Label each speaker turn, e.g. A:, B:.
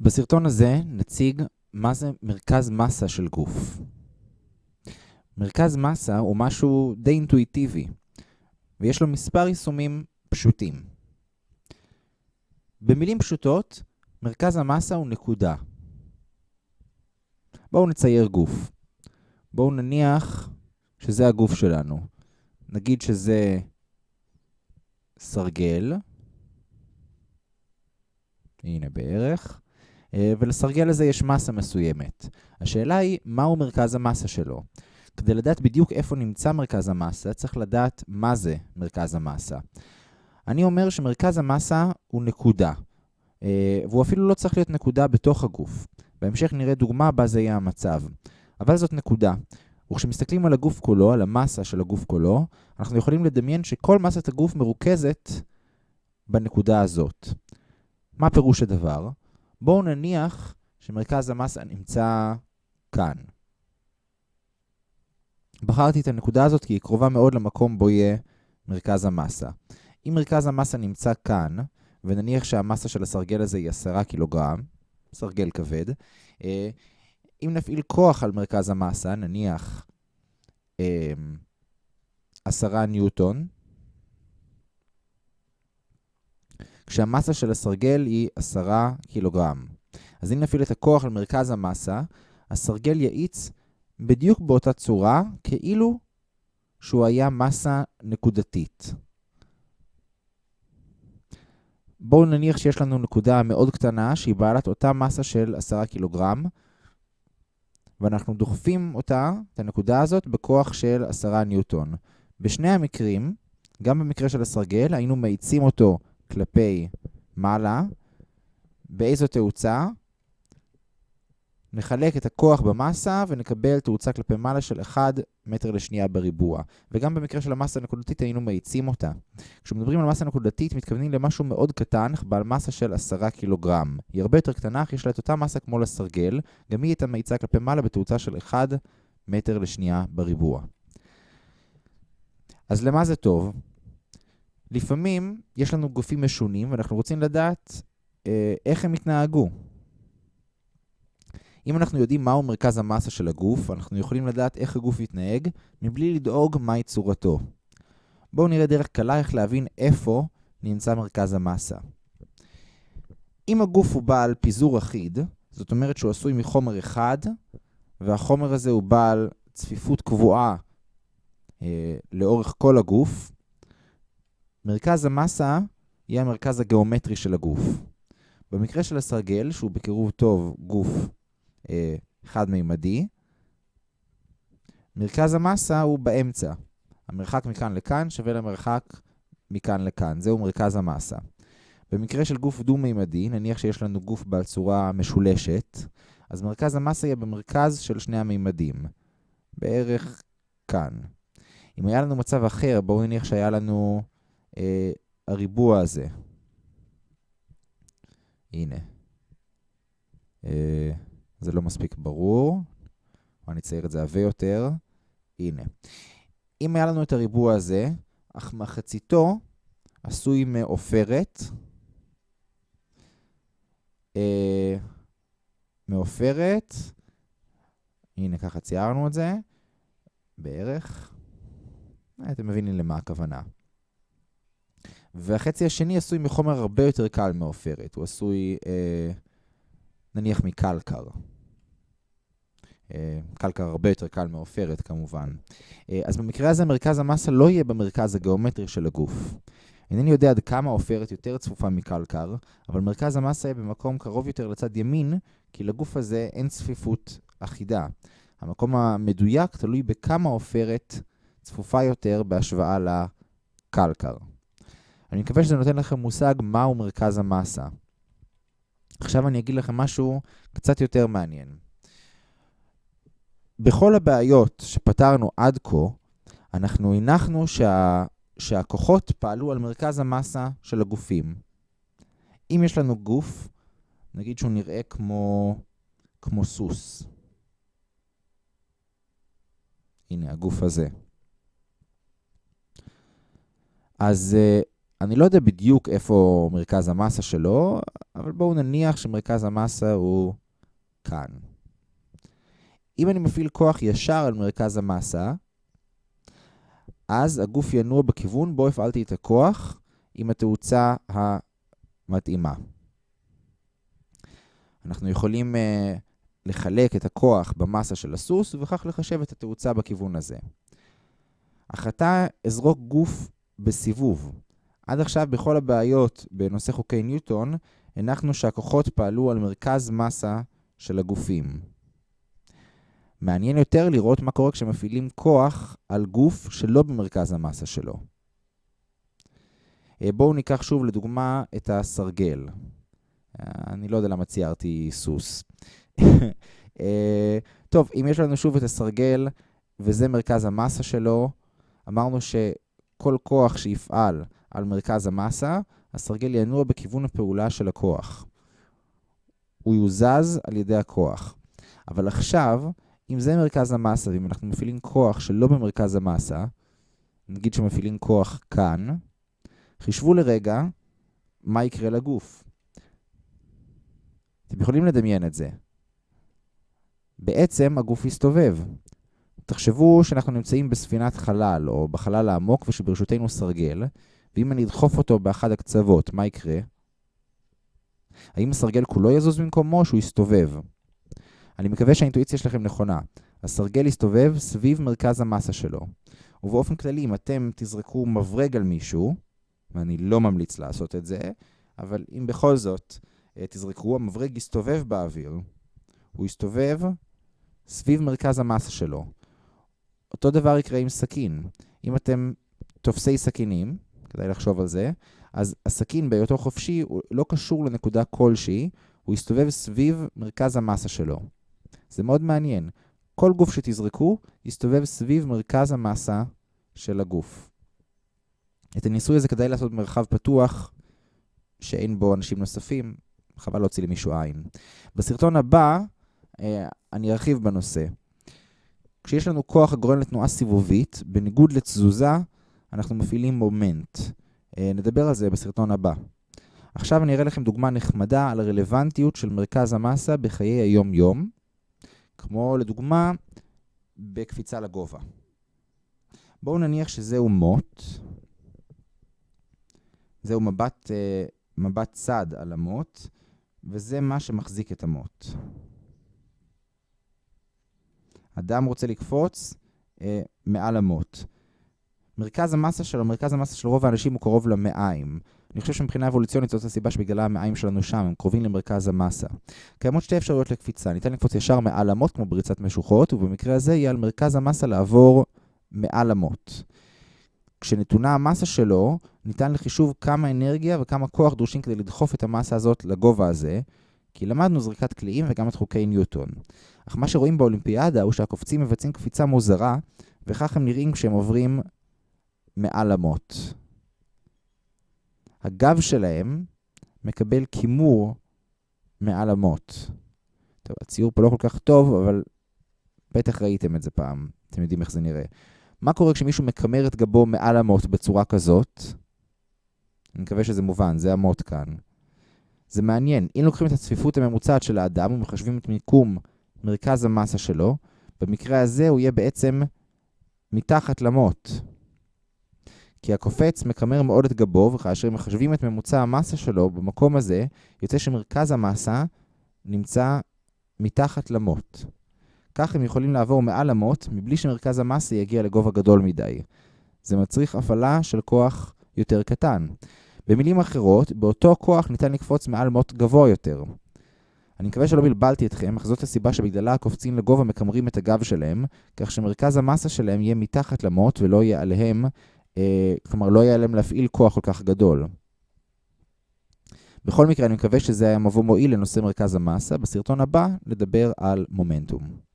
A: בסרטון הזה נציג מה זה מרכז מסה של גוף. מרכז מסה הוא משהו די אינטואיטיבי, ויש לו מספר יישומים פשוטים. במילים פשוטות, מרכז המסה הוא נקודה. בואו נצייר גוף. בואו נניח שזה הגוף שלנו. נגיד שזה סרגל, הנה בערך, ולסרגל הזה יש מסה מסוימת. השאלה היא, מהו מרכז המסה שלו? כדי לדעת בדיוק איפה נמצא מרכז המסה, צריך לדעת מה זה מרכז המסה. אני אומר שמרכז המסה הוא נקודה, אה, והוא אפילו לא צריך להיות נקודה בתוך הגוף. בהמשך נראה דוגמה בה זה יהיה המצב. אבל זאת נקודה. וכשמסתכלים על הגוף כולו, על המסה של הגוף כולו, אנחנו יכולים לדמיין שכל מסת הגוף מרוכזת בנקודה הזאת. מה פירוש הדבר? בואו נניח שמרכז המסה נמצא כאן. בחרתי את הנקודה הזאת כי היא קרובה מאוד למקום בו יהיה מרכז המסה. אם מרכז המסה נמצא כאן, ונניח שהמסה של הסרגל הזה היא 10 קילוגרם, סרגל כבד, אה, אם נפעיל כוח על מרכז המסה, נניח 10 אה, ניוטון, כשהמסה של הסרגל היא 10 קילוגרם. אז אם נפעיל את הכוח על מרכז המסה, הסרגל יאיץ בדיוק באותה צורה, כאילו שהוא היה מסה נקודתית. בואו נניח שיש לנו נקודה מאוד קטנה שהיא בעלת אותה מסה של 10 קילוגרם, ואנחנו דוחפים אותה, את הנקודה הזאת, בכוח של 10 ניוטון. בשני המקרים, גם במקרה של הסרגל, היינו מאיצים אותו כלפי מעלה, באיזו תאוצה? נחלק את הכוח במסה ונקבל תאוצה כלפי מעלה של 1 מטר לשנייה בריבוע. וגם במקרה של המסה הנקודתית היינו מאיצים אותה. כשמדברים על מסה נקודתית מתכוונים למשהו מאוד קטן, בעל מסה של 10 קילוגרם. היא הרבה יותר קטנה, אך יש לה את אותה מסה כמו לסרגל, גם היא הייתה מאיצה כלפי מעלה בתאוצה של 1 מטר לשנייה בריבוע. אז למה זה טוב? לפעמים יש לנו גופים משונים ואנחנו רוצים לדעת אה, איך הם התנהגו. אם אנחנו יודעים מהו מרכז המסה של הגוף, אנחנו יכולים לדעת איך הגוף יתנהג, מבלי לדאוג מהי צורתו. בואו נראה דרך קלה איך להבין איפה נמצא מרכז המסה. אם הגוף הוא בעל פיזור אחיד, זאת אומרת שהוא עשוי מחומר אחד, והחומר הזה הוא בעל צפיפות קבועה אה, לאורך כל הגוף, מרכז המסה יהיה המרכז הגיאומטרי של הגוף. במקרה של הסרגל, שהוא בקירוב טוב גוף אה, חד-מימדי, מרכז המסה הוא באמצע. המרחק מכאן לכאן שווה למרחק מכאן לכאן. זהו מרכז המסה. במקרה של גוף דו-מימדי, נניח שיש לנו גוף בעל צורה משולשת, אז מרכז המסה יהיה במרכז של שני המימדים, בערך כאן. אם היה לנו מצב אחר, בואו נניח שהיה לנו הריבוע הזה. הנה. אה, זה לא מספיק ברור. אני אצייר את זה עבה יותר. הנה. אם היה לנו את הריבוע הזה, אך מחציתו עשוי מעופרת. אה, מעופרת. הנה, ככה ציירנו את זה. בערך. אה, אתם מבינים למה הכוונה. והחצי השני עשוי מחומר הרבה יותר קל מעופרת. הוא עשוי, אה, נניח, מקלקר. אה, קלקר הרבה יותר קל מעופרת כמובן. אה, אז במקרה הזה מרכז המסה לא יהיה במרכז הגיאומטרי של הגוף. אינני יודע עד כמה עופרת יותר צפופה מקלקר, אבל מרכז המסה יהיה במקום קרוב יותר לצד ימין, כי לגוף הזה אין צפיפות אחידה. המקום המדויק תלוי בכמה עופרת צפופה יותר בהשוואה לקלקר. אני מקווה שזה נותן לכם מושג מהו מרכז המסה. עכשיו אני אגיד לכם משהו קצת יותר מעניין. בכל הבעיות שפתרנו עד כה, אנחנו הנחנו שה... שהכוחות פעלו על מרכז המסה של הגופים. אם יש לנו גוף, נגיד שהוא נראה כמו, כמו סוס. הנה, הגוף הזה. אז uh, אני לא יודע בדיוק איפה מרכז המסה שלו, אבל בואו נניח שמרכז המסה הוא כאן. אם אני מפעיל כוח ישר על מרכז המסה, אז הגוף ינוע בכיוון בו הפעלתי את הכוח עם התאוצה המתאימה. אנחנו יכולים uh, לחלק את הכוח במסה של הסוס, ובכך לחשב את התאוצה בכיוון הזה. אך עתה אזרוק גוף בסיבוב. עד עכשיו בכל הבעיות בנושא חוקי ניוטון, הנחנו שהכוחות פעלו על מרכז מסה של הגופים. מעניין יותר לראות מה קורה כשמפעילים כוח על גוף שלא במרכז המסה שלו. אה, בואו ניקח שוב לדוגמה את הסרגל. אה, אני לא יודע למה ציירתי סוס. אה, טוב, אם יש לנו שוב את הסרגל וזה מרכז המסה שלו, אמרנו שכל כוח שיפעל על מרכז המסה, הסרגל ינוע בכיוון הפעולה של הכוח. הוא יוזז על ידי הכוח. אבל עכשיו, אם זה מרכז המסה, ואם אנחנו מפעילים כוח שלא במרכז המסה, נגיד שמפעילים כוח כאן, חישבו לרגע מה יקרה לגוף. אתם יכולים לדמיין את זה. בעצם הגוף יסתובב. תחשבו שאנחנו נמצאים בספינת חלל, או בחלל העמוק, ושברשותנו סרגל, ואם אני אדחוף אותו באחד הקצוות, מה יקרה? האם הסרגל כולו יזוז במקומו או שהוא יסתובב? אני מקווה שהאינטואיציה שלכם נכונה. הסרגל יסתובב סביב מרכז המסה שלו. ובאופן כללי, אם אתם תזרקו מברג על מישהו, ואני לא ממליץ לעשות את זה, אבל אם בכל זאת אה, תזרקו, המברג יסתובב באוויר. הוא יסתובב סביב מרכז המסה שלו. אותו דבר יקרה עם סכין. אם אתם תופסי סכינים, כדאי לחשוב על זה, אז הסכין בהיותו חופשי הוא לא קשור לנקודה כלשהי, הוא יסתובב סביב מרכז המסה שלו. זה מאוד מעניין. כל גוף שתזרקו יסתובב סביב מרכז המסה של הגוף. את הניסוי הזה כדאי לעשות במרחב פתוח, שאין בו אנשים נוספים, חבל להוציא למישהו עין. בסרטון הבא אה, אני ארחיב בנושא. כשיש לנו כוח הגורם לתנועה סיבובית, בניגוד לתזוזה, אנחנו מפעילים מומנט. אה, נדבר על זה בסרטון הבא. עכשיו אני אראה לכם דוגמה נחמדה על הרלוונטיות של מרכז המסה בחיי היום-יום, כמו לדוגמה בקפיצה לגובה. בואו נניח שזהו מוט, זהו מבט, אה, מבט צד על המוט, וזה מה שמחזיק את המוט. אדם רוצה לקפוץ אה, מעל המוט. מרכז המסה שלו, מרכז המסה של רוב האנשים הוא קרוב למעיים. אני חושב שמבחינה אבולוציונית זאת הסיבה שבגללה המעיים שלנו שם, הם קרובים למרכז המסה. קיימות שתי אפשרויות לקפיצה, ניתן לקפוץ ישר מעל המוט כמו בריצת משוחות, ובמקרה הזה יהיה על מרכז המסה לעבור מעל המוט. כשנתונה המסה שלו, ניתן לחישוב כמה אנרגיה וכמה כוח דרושים כדי לדחוף את המסה הזאת לגובה הזה, כי למדנו זריקת קליעים וגם את חוקי ניוטון. אך מה שרואים באולימפיאדה הוא שהקופצים מבצעים קפיצה מוזרה, וכך הם נראים כשהם עוברים מעל המוט. הגב שלהם מקבל כימור מעל המוט. טוב, הציור פה לא כל כך טוב, אבל בטח ראיתם את זה פעם. אתם יודעים איך זה נראה. מה קורה כשמישהו מקמר את גבו מעל המוט בצורה כזאת? אני מקווה שזה מובן, זה המוט כאן. זה מעניין. אם לוקחים את הצפיפות הממוצעת של האדם ומחשבים את מיקום מרכז המסה שלו, במקרה הזה הוא יהיה בעצם מתחת למוט. כי הקופץ מקמר מאוד את גבו, וכאשר מחשבים את ממוצע המסה שלו במקום הזה, יוצא שמרכז המסה נמצא מתחת למוט. כך הם יכולים לעבור מעל המוט, מבלי שמרכז המסה יגיע לגובה גדול מדי. זה מצריך הפעלה של כוח יותר קטן. במילים אחרות, באותו כוח ניתן לקפוץ מעל מוט גבוה יותר. אני מקווה שלא בלבלתי אתכם, אך זאת הסיבה שבגללה הקופצים לגובה מקמרים את הגב שלהם, כך שמרכז המסה שלהם יהיה מתחת למוט ולא יהיה עליהם כלומר, לא יהיה להם להפעיל כוח כל כך גדול. בכל מקרה, אני מקווה שזה היה מבוא מועיל לנושא מרכז המסה. בסרטון הבא נדבר על מומנטום.